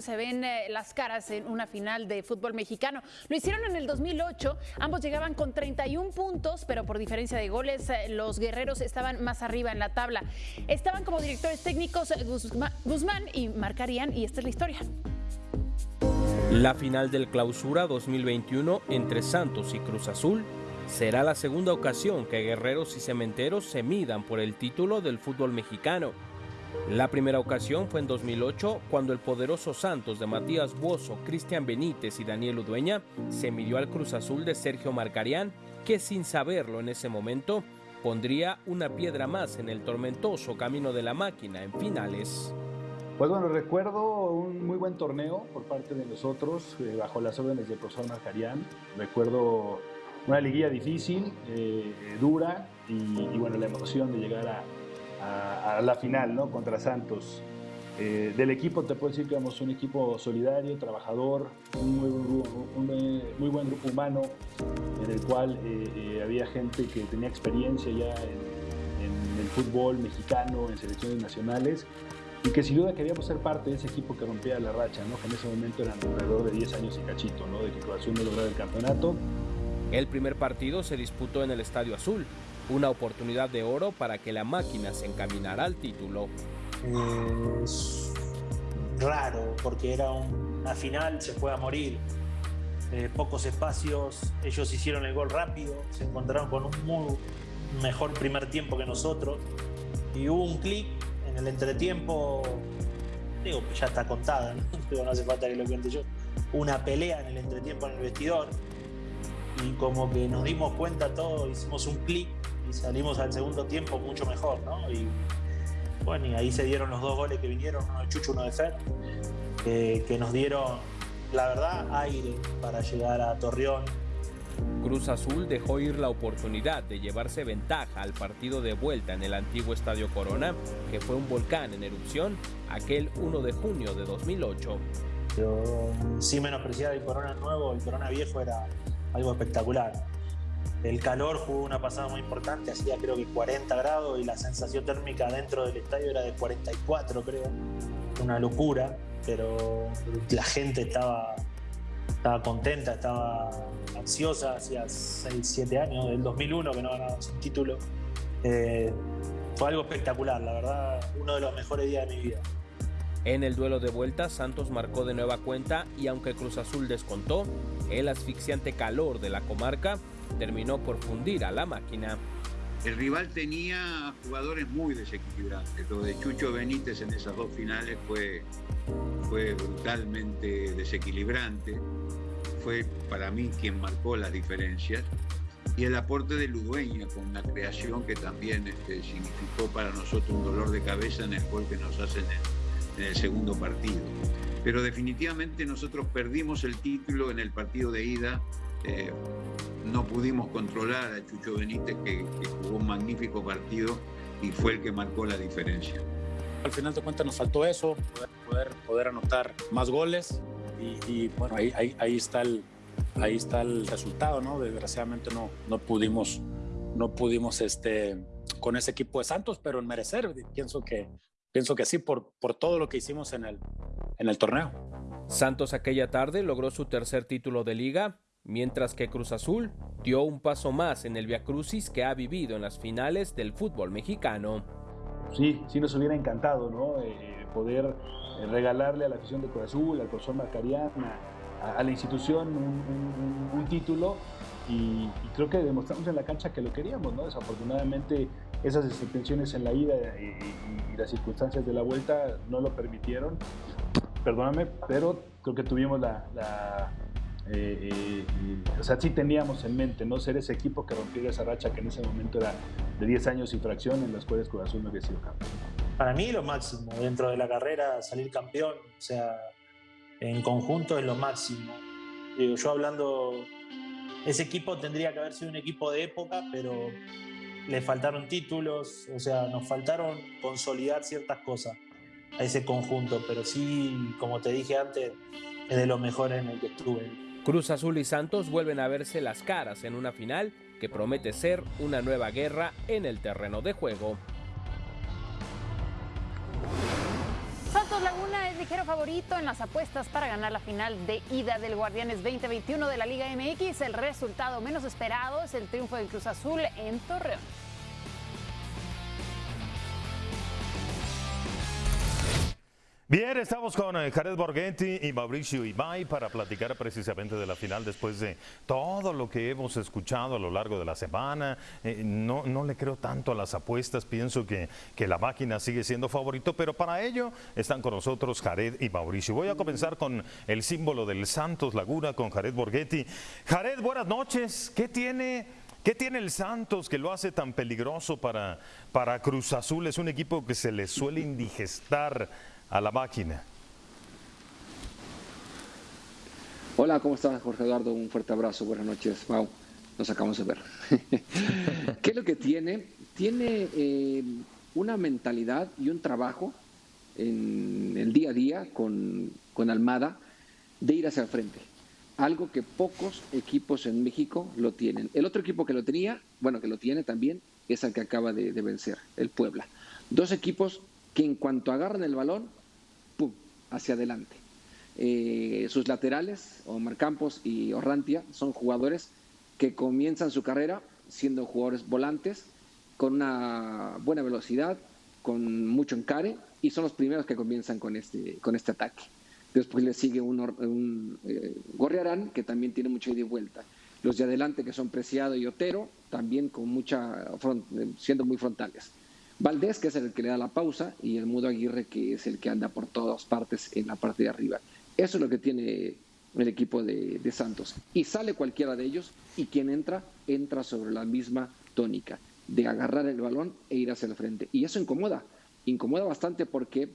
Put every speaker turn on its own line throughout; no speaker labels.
se ven eh, las caras en una final de fútbol mexicano. Lo hicieron en el 2008, ambos llegaban con 31 puntos, pero por diferencia de goles eh, los guerreros estaban más arriba en la tabla. Estaban como directores técnicos eh, Guzmán y marcarían, y esta es la historia.
La final del Clausura 2021 entre Santos y Cruz Azul será la segunda ocasión que guerreros y cementeros se midan por el título del fútbol mexicano. La primera ocasión fue en 2008, cuando el poderoso Santos de Matías Buoso, Cristian Benítez y Daniel Udueña se midió al Cruz Azul de Sergio Marcarián, que sin saberlo en ese momento pondría una piedra más en el tormentoso camino de la máquina en finales.
Pues bueno, recuerdo un muy buen torneo por parte de nosotros, eh, bajo las órdenes del profesor Marcarián. Recuerdo una liguilla difícil, eh, dura, y, y bueno, la emoción de llegar a, a, la final ¿no? contra Santos. Eh, del equipo te puedo decir que éramos un equipo solidario, trabajador, un muy, muy buen grupo humano en el cual eh, eh, había gente que tenía experiencia ya en, el fútbol mexicano, en selecciones nacionales y que sin duda queríamos ser parte de ese equipo que rompía la racha, ¿no? que en ese momento eran alrededor de 10 años y cachito, ¿no? de que Cruz Azul no el campeonato.
El primer partido se disputó en el Estadio Azul, una oportunidad de oro para que la máquina se encaminara al título.
Es raro porque era una final, se fue a morir. Eh, pocos espacios, ellos hicieron el gol rápido, se encontraron con un muy mejor primer tiempo que nosotros y hubo un clic en el entretiempo, digo, ya está contada, ¿no? no hace falta que lo cuente yo, una pelea en el entretiempo en el vestidor y como que nos dimos cuenta todos, hicimos un clic y salimos al segundo tiempo mucho mejor, ¿no? Y bueno, y ahí se dieron los dos goles que vinieron, uno de Chucho, uno de Fer, que nos dieron, la verdad, aire para llegar a Torreón.
Cruz Azul dejó ir la oportunidad de llevarse ventaja al partido de vuelta en el antiguo Estadio Corona, que fue un volcán en erupción aquel 1 de junio de 2008.
Yo sí menospreciaba el Corona nuevo, el Corona viejo era algo espectacular. El calor jugó una pasada muy importante, hacía creo que 40 grados y la sensación térmica dentro del estadio era de 44, creo. Una locura, pero la gente estaba, estaba contenta, estaba ansiosa, hacía 6, 7 años, del 2001 que no ganábamos un título. Eh, fue algo espectacular, la verdad, uno de los mejores días de mi vida.
En el duelo de vuelta, Santos marcó de nueva cuenta y aunque Cruz Azul descontó, el asfixiante calor de la comarca terminó por fundir a la máquina.
El rival tenía jugadores muy desequilibrantes. Lo de Chucho Benítez en esas dos finales fue, fue brutalmente desequilibrante. Fue para mí quien marcó las diferencias. Y el aporte de Ludueña con la creación que también este, significó para nosotros un dolor de cabeza en el gol que nos hacen en, en el segundo partido. Pero definitivamente nosotros perdimos el título en el partido de ida eh, no pudimos controlar a Chucho Benítez, que, jugó un magnífico partido y fue el que marcó la diferencia.
Al final de cuentas nos faltó eso, poder, poder anotar más goles y, bueno, ahí, ahí, está el, ahí está el resultado, ¿no? Desgraciadamente no, no pudimos, no pudimos este, con ese equipo de Santos, pero en merecer, pienso que, pienso que sí, por, por todo lo que hicimos en el, en el torneo.
Santos aquella tarde logró su tercer título de liga mientras que Cruz Azul dio un paso más en el Crucis que ha vivido en las finales del fútbol mexicano.
Sí, sí nos hubiera encantado, ¿no? Eh, poder eh, regalarle a la afición de Cruz Azul, al profesor Marcarián, a, la institución un, título y, creo que demostramos en la cancha que lo queríamos, ¿no? Desafortunadamente esas extensiones en la ida y, las circunstancias de la vuelta no lo permitieron. Perdóname, pero creo que tuvimos la eh, eh, o sea, sí teníamos en mente, ¿no? Ser ese equipo que rompiera esa racha que en ese momento era de 10 años y fracción en las cuales Cruz Azul no había sido campeón.
Para mí lo máximo, dentro de la carrera, salir campeón, o sea, en conjunto es lo máximo. Digo, yo hablando, ese equipo tendría que haber sido un equipo de época, pero le faltaron títulos, o sea, nos faltaron consolidar ciertas cosas a ese conjunto, pero sí, como te dije antes, es de lo mejor en el que estuve.
Cruz Azul y Santos vuelven a verse las caras en una final que promete ser una nueva guerra en el terreno de juego.
Santos Laguna es ligero favorito en las apuestas para ganar la final de ida del Guardianes 2021 de la Liga MX. El resultado menos esperado es el triunfo del Cruz Azul en Torreón.
Bien, estamos con eh, Jared Borghetti y Mauricio Ibay para platicar precisamente de la final después de todo lo que hemos escuchado a lo largo de la semana. Eh, no, no le creo tanto a las apuestas, pienso que, que la máquina sigue siendo favorito, pero para ello están con nosotros Jared y Mauricio. Voy a comenzar con el símbolo del Santos Laguna, con Jared Borghetti. Jared, buenas noches. ¿Qué tiene... ¿Qué tiene el Santos que lo hace tan peligroso para, para Cruz Azul? Es un equipo que se le suele indigestar a la máquina.
Hola, ¿cómo estás, Jorge Eduardo? Un fuerte abrazo, buenas noches. Wow, nos acabamos de ver. ¿Qué es lo que tiene? Tiene eh, una mentalidad y un trabajo en el día a día con, con Almada de ir hacia el frente. Algo que pocos equipos en México lo tienen. El otro equipo que lo tenía, bueno, que lo tiene también, es el que acaba de, de vencer, el Puebla. Dos equipos que en cuanto agarran el balón, hacia adelante. Eh, sus laterales, Omar Campos y Orrantia, son jugadores que comienzan su carrera siendo jugadores volantes, con una buena velocidad, con mucho encare, y son los primeros que comienzan con este, con este ataque. Después le sigue un, un eh, Gorriarán, que también tiene mucha ida y vuelta. Los de adelante, que son Preciado y Otero, también con mucha, siendo muy frontales. Valdés, que es el que le da la pausa, y el Mudo Aguirre, que es el que anda por todas partes en la parte de arriba. Eso es lo que tiene el equipo de, Santos. Y sale cualquiera de ellos, y quien entra, entra sobre la misma tónica, de agarrar el balón e ir hacia el frente. Y eso incomoda, incomoda bastante porque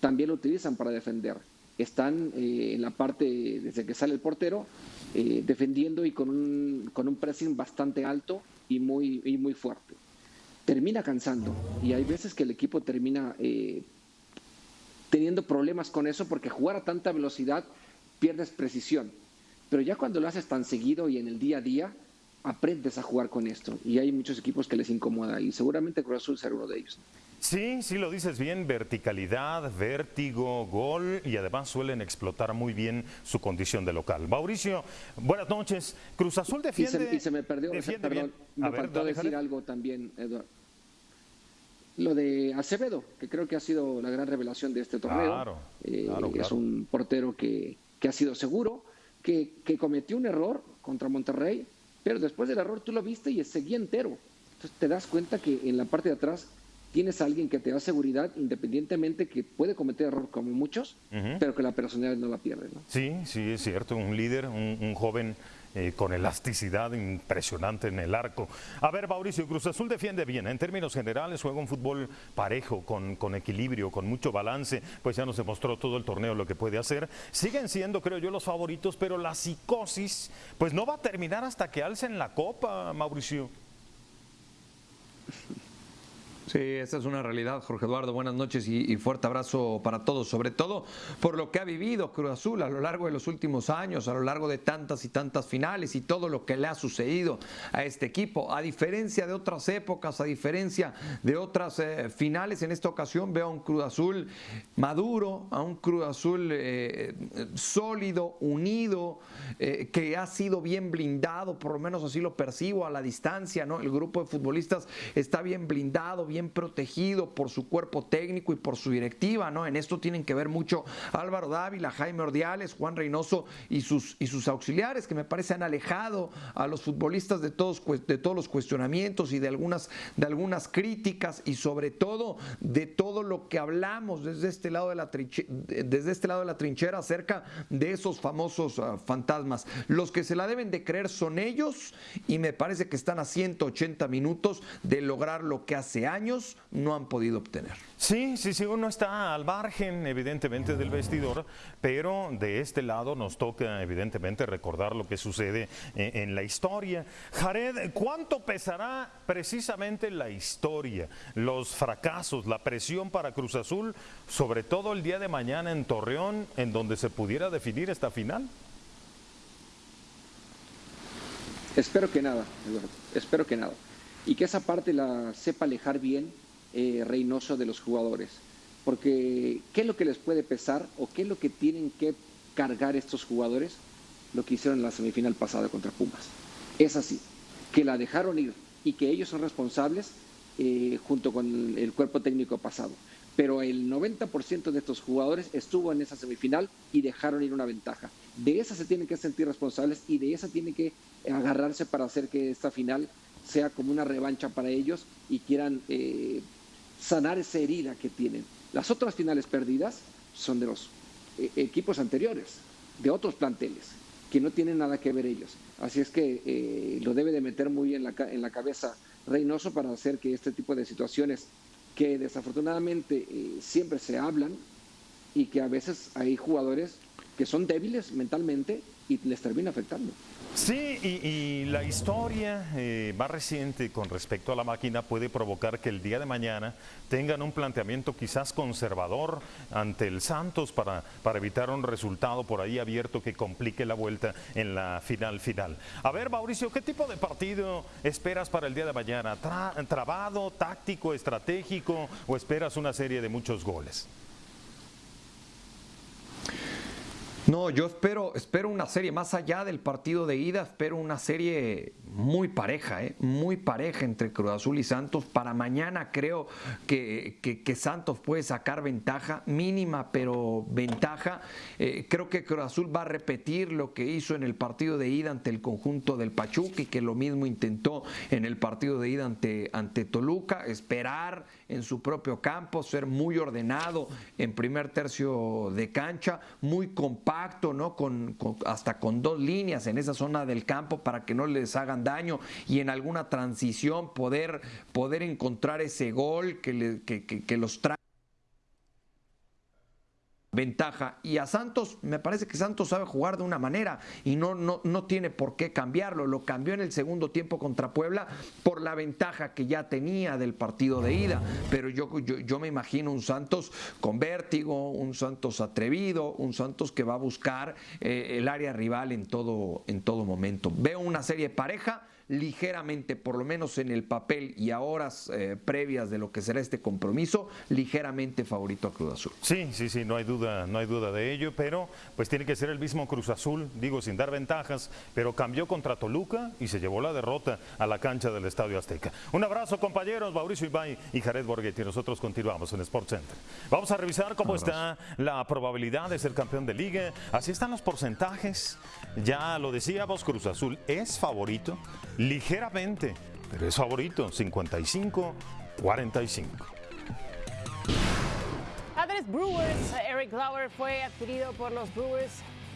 también lo utilizan para defender. Están eh, en la parte, desde que sale el portero, eh, defendiendo y con un, con un pressing bastante alto y muy, y muy fuerte termina cansando y hay veces que el equipo termina eh, teniendo problemas con eso porque jugar a tanta velocidad pierdes precisión. Pero ya cuando lo haces tan seguido y en el día a día, aprendes a jugar con esto. Y hay muchos equipos que les incomoda y seguramente Cruz Azul será uno de ellos.
Sí, sí lo dices bien, verticalidad, vértigo, gol y además suelen explotar muy bien su condición de local. Mauricio, buenas noches. Cruz Azul defiende.
Y se, me perdió, perdón, me faltó decir algo también, Eduardo. Lo de Acevedo, que creo que ha sido la gran revelación de este torneo. Claro, eh, Es un portero que, que ha sido seguro, que, que cometió un error contra Monterrey, pero después del error tú lo viste y seguía entero. Entonces te das cuenta que en la parte de atrás tienes a alguien que te da seguridad independientemente que puede cometer error como muchos, pero que la personalidad no la pierde.
Sí, sí, es cierto, un líder, un, joven eh, con elasticidad impresionante en el arco. A ver, Mauricio, Cruz Azul defiende bien, en términos generales juega un fútbol parejo, con, con equilibrio, con mucho balance, pues ya nos demostró todo el torneo lo que puede hacer. Siguen siendo, creo yo, los favoritos, pero la psicosis, pues no va a terminar hasta que alcen la copa, Mauricio.
Sí, esa es una realidad, Jorge Eduardo. Buenas noches y, fuerte abrazo para todos, sobre todo por lo que ha vivido Cruz Azul a lo largo de los últimos años, a lo largo de tantas y tantas finales y todo lo que le ha sucedido a este equipo. A diferencia de otras épocas, a diferencia de otras eh, finales, en esta ocasión veo a un Cruz Azul maduro, a un Cruz Azul eh, sólido, unido, eh, que ha sido bien blindado, por lo menos así lo percibo a la distancia, ¿no? El grupo de futbolistas está bien blindado, bien protegido por su cuerpo técnico y por su directiva, ¿no? En esto tienen que ver mucho Álvaro Dávila, Jaime Ordiales, Juan Reynoso y sus, y sus auxiliares, que me parece han alejado a los futbolistas de todos, de todos los cuestionamientos y de algunas, de algunas críticas y sobre todo de todo lo que hablamos desde este lado de la, desde este lado de la trinchera acerca de esos famosos ah, fantasmas. Los que se la deben de creer son ellos y me parece que están a 180 minutos de lograr lo que hace años no han podido obtener.
Sí, sí, sí, uno está al margen evidentemente del vestidor, pero de este lado nos toca evidentemente recordar lo que sucede en, en la historia. Jared, ¿cuánto pesará precisamente la historia, los fracasos, la presión para Cruz Azul, sobre todo el día de mañana en Torreón, en donde se pudiera definir esta final?
Espero que nada, Eduardo, espero que nada y que esa parte la sepa alejar bien eh, Reynoso de los jugadores. porque ¿qué es lo que les puede pesar o qué es lo que tienen que cargar estos jugadores? Lo que hicieron en la semifinal pasada contra Pumas. Es así, que la dejaron ir y que ellos son responsables eh, junto con el cuerpo técnico pasado. Pero el 90% de estos jugadores estuvo en esa semifinal y dejaron ir una ventaja. De esa se tienen que sentir responsables y de esa tienen que agarrarse para hacer que esta final sea como una revancha para ellos y quieran eh, sanar esa herida que tienen. Las otras finales perdidas son de los eh, equipos anteriores, de otros planteles, que no tienen nada que ver ellos. Así es que eh, lo debe de meter muy en la, en la cabeza Reynoso para hacer que este tipo de situaciones que desafortunadamente siempre se hablan y que a veces hay jugadores que son débiles mentalmente y les termina afectando.
Sí, y, la historia eh, más reciente con respecto a la máquina puede provocar que el día de mañana tengan un planteamiento quizás conservador ante el Santos para, para evitar un resultado por ahí abierto que complique la vuelta en la final final. A ver, Mauricio, ¿qué tipo de partido esperas para el día de mañana? ¿Trabado, táctico, estratégico o esperas una serie de muchos goles?
No, yo espero, espero una serie más allá del partido de ida, espero una serie muy pareja, ¿eh? muy pareja entre Cruz Azul y Santos. Para mañana creo que, que, Santos puede sacar ventaja, mínima pero ventaja. Eh, creo que Cruz Azul va a repetir lo que hizo en el partido de ida ante el conjunto del Pachuca y que lo mismo intentó en el partido de ida ante, ante Toluca, esperar en su propio campo, ser muy ordenado en primer tercio de cancha, muy compacto, ¿no? Con, hasta con dos líneas en esa zona del campo para que no les hagan daño y en alguna transición poder, poder encontrar ese gol que, que, que los trae ventaja. Y a Santos, me parece que Santos sabe jugar de una manera y no, no, no tiene por qué cambiarlo. Lo cambió en el segundo tiempo contra Puebla por la ventaja que ya tenía del partido de ida. Pero yo, yo, me imagino un Santos con vértigo, un Santos atrevido, un Santos que va a buscar eh, el área rival en todo, en todo momento. Veo una serie pareja ligeramente, por lo menos en el papel y a horas eh, previas de lo que será este compromiso, ligeramente favorito a Cruz Azul.
Sí, sí, sí, no hay duda, no hay duda de ello, pero pues tiene que ser el mismo Cruz Azul, digo sin dar ventajas, pero cambió contra Toluca y se llevó la derrota a la cancha del Estadio Azteca. Un abrazo compañeros, Mauricio Ibay y Jared Borghetti, nosotros continuamos en Sport Center. Vamos a revisar cómo está la probabilidad de ser campeón de liga, así están los porcentajes, ya lo decíamos, Cruz Azul es favorito, ligeramente, pero es favorito, 55-45.
Padres Brewers, Eric Lauer fue adquirido por los Brewers